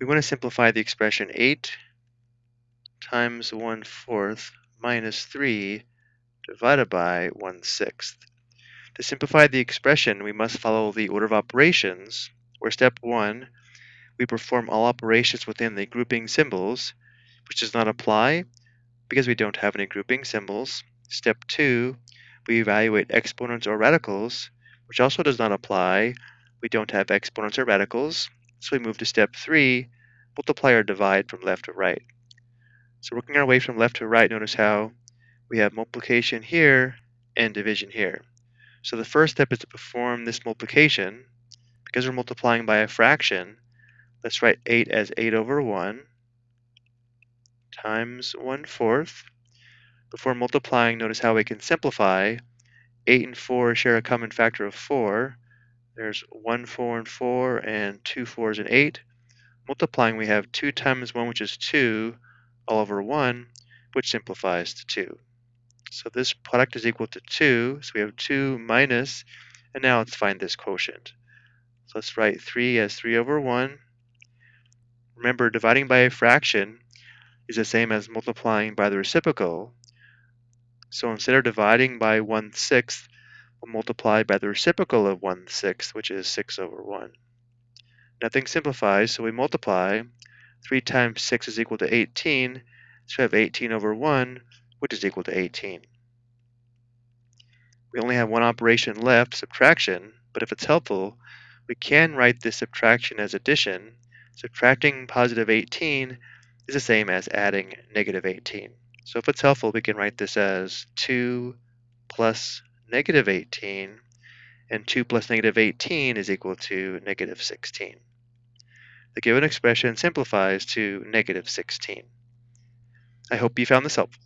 We want to simplify the expression 8 times 1 fourth minus 3 divided by 1 sixth. To simplify the expression, we must follow the order of operations, where step 1, we perform all operations within the grouping symbols, which does not apply because we don't have any grouping symbols. Step 2, we evaluate exponents or radicals, which also does not apply. We don't have exponents or radicals. So we move to step 3, multiply or divide from left to right. So working our way from left to right, notice how we have multiplication here and division here. So the first step is to perform this multiplication. Because we're multiplying by a fraction, let's write 8 as 8 over 1 times 1 fourth. Before multiplying, notice how we can simplify. 8 and 4 share a common factor of 4. There's 1 4 and 4 and 2 4s and 8. Multiplying, we have 2 times 1, which is 2, all over 1, which simplifies to 2. So this product is equal to 2. So we have 2 minus, and now let's find this quotient. So let's write 3 as 3 over 1. Remember, dividing by a fraction is the same as multiplying by the reciprocal. So instead of dividing by 1 sixth, multiply by the reciprocal of 1 sixth, which is 6 over 1. Nothing simplifies, so we multiply. 3 times 6 is equal to 18, so we have 18 over 1, which is equal to 18. We only have one operation left, subtraction, but if it's helpful, we can write this subtraction as addition. Subtracting positive 18 is the same as adding negative 18. So if it's helpful, we can write this as 2 plus negative 18, and 2 plus negative 18 is equal to negative 16. The given expression simplifies to negative 16. I hope you found this helpful.